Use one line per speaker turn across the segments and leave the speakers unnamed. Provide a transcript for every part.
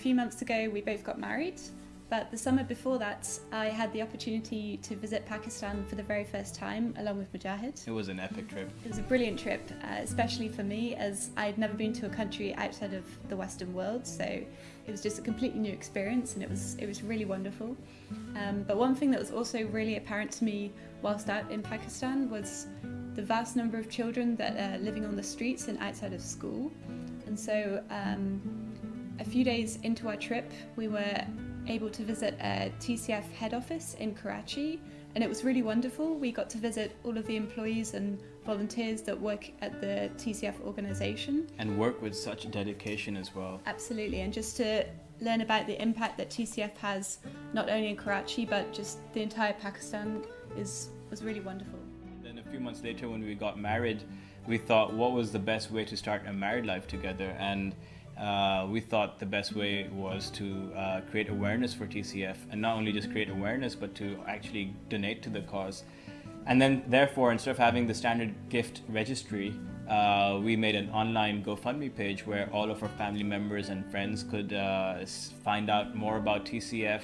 few months ago, we both got married. But the summer before that, I had the opportunity to visit Pakistan for the very first time along with Mujahid.
It was an epic trip.
It was a brilliant trip, uh, especially for me as I'd never been to a country outside of the Western world. So it was just a completely new experience and it was, it was really wonderful. Um, but one thing that was also really apparent to me whilst out in Pakistan was the vast number of children that are living on the streets and outside of school. And so um, a few days into our trip, we were able to visit a TCF head office in Karachi and it was really wonderful. We got to visit all of the employees and volunteers that work at the TCF organisation.
And work with such dedication as well.
Absolutely, and just to learn about the impact that TCF has not only in Karachi but just the entire Pakistan is was really wonderful.
Then a few months later when we got married, we thought what was the best way to start a married life together and uh, we thought the best way was to uh, create awareness for TCF and not only just create awareness but to actually donate to the cause. And then therefore instead of having the standard gift registry, uh, we made an online GoFundMe page where all of our family members and friends could uh, find out more about TCF,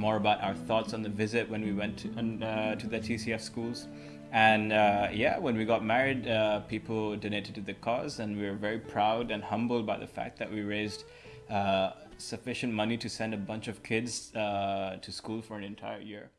more about our thoughts on the visit when we went to, uh, to the TCF schools. And uh, yeah, when we got married, uh, people donated to the cause, and we were very proud and humbled by the fact that we raised uh, sufficient money to send a bunch of kids uh, to school for an entire year.